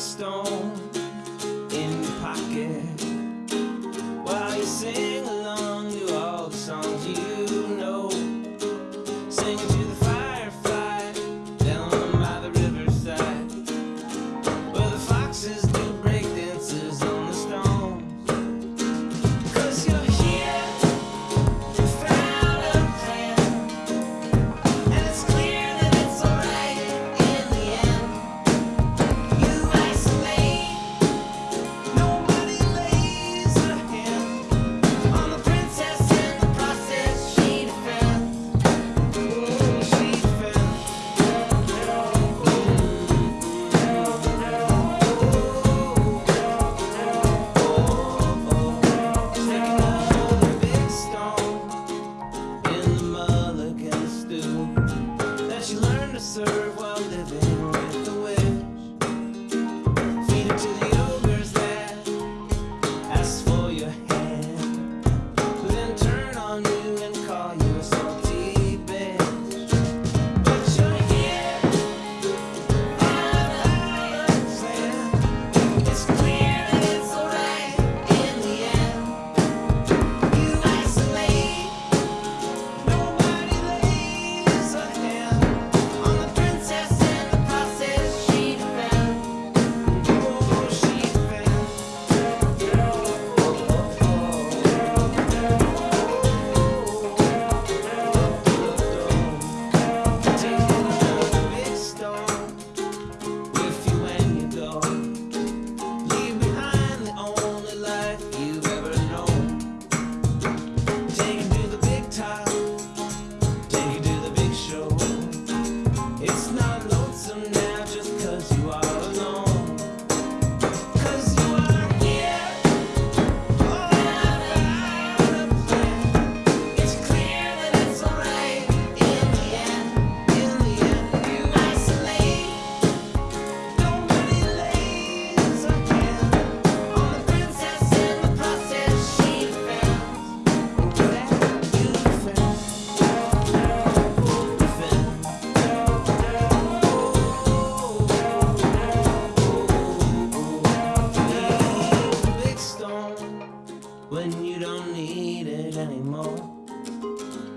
stone in your pocket while you sing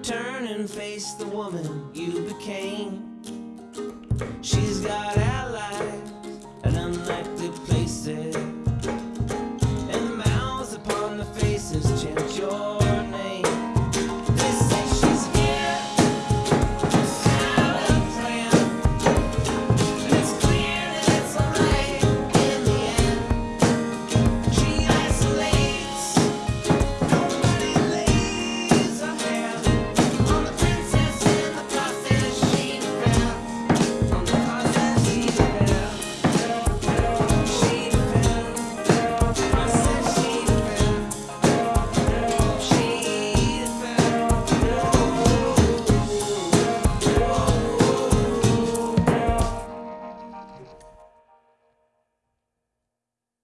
Turn and face the woman you became. She's got